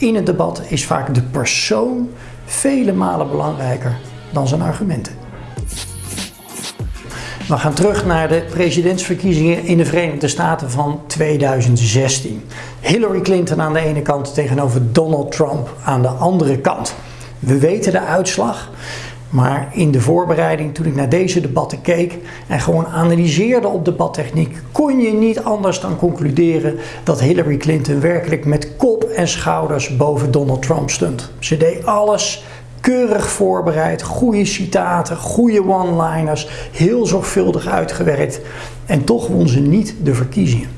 In het debat is vaak de persoon vele malen belangrijker dan zijn argumenten. We gaan terug naar de presidentsverkiezingen in de Verenigde Staten van 2016. Hillary Clinton aan de ene kant tegenover Donald Trump aan de andere kant. We weten de uitslag. Maar in de voorbereiding, toen ik naar deze debatten keek en gewoon analyseerde op debattechniek, kon je niet anders dan concluderen dat Hillary Clinton werkelijk met kop en schouders boven Donald Trump stond. Ze deed alles keurig voorbereid, goede citaten, goede one-liners, heel zorgvuldig uitgewerkt en toch won ze niet de verkiezingen.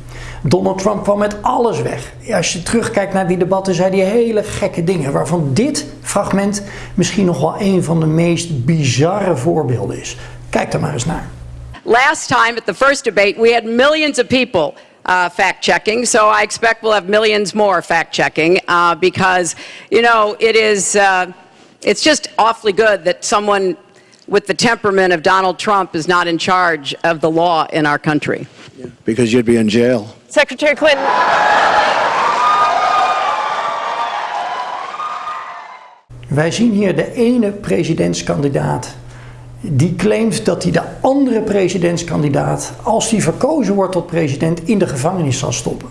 Donald Trump kwam met alles weg. Als je terugkijkt naar die debatten, zei hij hele gekke dingen. Waarvan dit fragment misschien nog wel een van de meest bizarre voorbeelden is. Kijk er maar eens naar. Last time at the first debate, we had millions of people uh, fact checking. So I expect we'll have millions more fact checking uh, because, you know, it is, uh, it's just awfully good that someone with the temperament of Donald Trump is not in charge of the law in our country. Yeah, because you'd be in jail. Secretary Clinton. Wij zien hier de ene presidentskandidaat die claimt dat hij de andere presidentskandidaat, als hij verkozen wordt tot president, in de gevangenis zal stoppen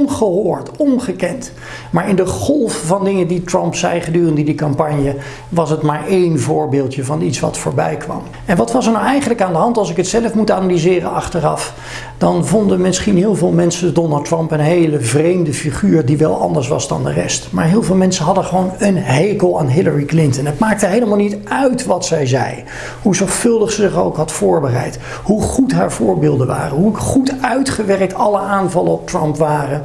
ongehoord, ongekend. Maar in de golf van dingen die Trump zei gedurende die campagne was het maar één voorbeeldje van iets wat voorbij kwam. En wat was er nou eigenlijk aan de hand als ik het zelf moet analyseren achteraf? Dan vonden misschien heel veel mensen Donald Trump een hele vreemde figuur die wel anders was dan de rest. Maar heel veel mensen hadden gewoon een hekel aan Hillary Clinton. Het maakte helemaal niet uit wat zij zei. Hoe zorgvuldig ze zich ook had voorbereid. Hoe goed haar voorbeelden waren. Hoe goed uitgewerkt alle aanvallen op Trump waren.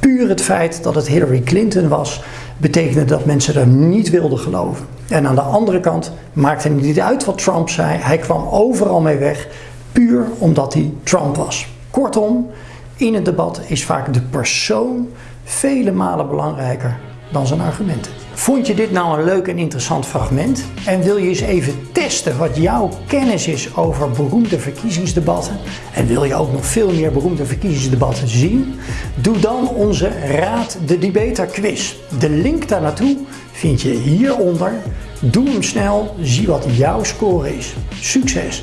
Puur het feit dat het Hillary Clinton was, betekende dat mensen er niet wilden geloven. En aan de andere kant maakte het niet uit wat Trump zei. Hij kwam overal mee weg, puur omdat hij Trump was. Kortom, in het debat is vaak de persoon vele malen belangrijker dan zijn argumenten. Vond je dit nou een leuk en interessant fragment? En wil je eens even testen wat jouw kennis is over beroemde verkiezingsdebatten? En wil je ook nog veel meer beroemde verkiezingsdebatten zien? Doe dan onze Raad de Debater quiz. De link daar naartoe vind je hieronder. Doe hem snel, zie wat jouw score is. Succes!